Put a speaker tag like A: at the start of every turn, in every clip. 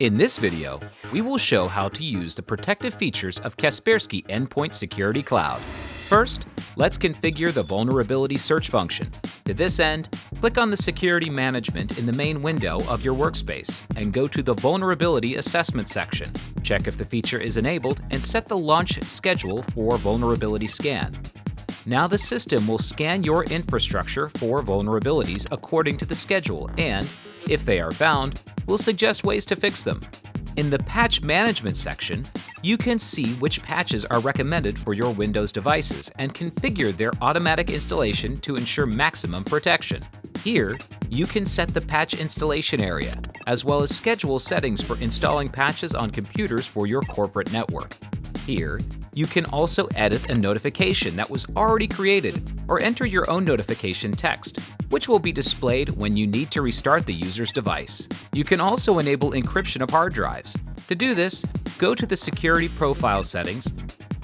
A: In this video, we will show how to use the protective features of Kaspersky Endpoint Security Cloud. First, let's configure the vulnerability search function. To this end, click on the Security Management in the main window of your workspace and go to the Vulnerability Assessment section. Check if the feature is enabled and set the launch schedule for Vulnerability Scan. Now the system will scan your infrastructure for vulnerabilities according to the schedule and, if they are found, will suggest ways to fix them. In the Patch Management section, you can see which patches are recommended for your Windows devices and configure their automatic installation to ensure maximum protection. Here, you can set the patch installation area, as well as schedule settings for installing patches on computers for your corporate network. Here, you can also edit a notification that was already created or enter your own notification text, which will be displayed when you need to restart the user's device. You can also enable encryption of hard drives. To do this, go to the Security Profile settings,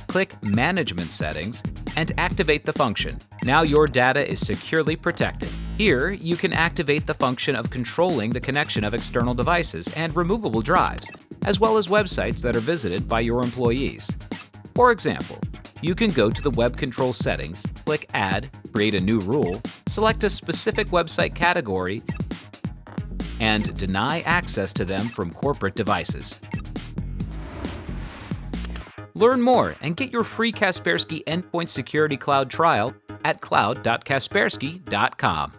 A: click Management Settings, and activate the function. Now your data is securely protected. Here, you can activate the function of controlling the connection of external devices and removable drives, as well as websites that are visited by your employees. For example, you can go to the Web Control settings, click Add, create a new rule, select a specific website category, and deny access to them from corporate devices. Learn more and get your free Kaspersky Endpoint Security Cloud trial at cloud.kaspersky.com.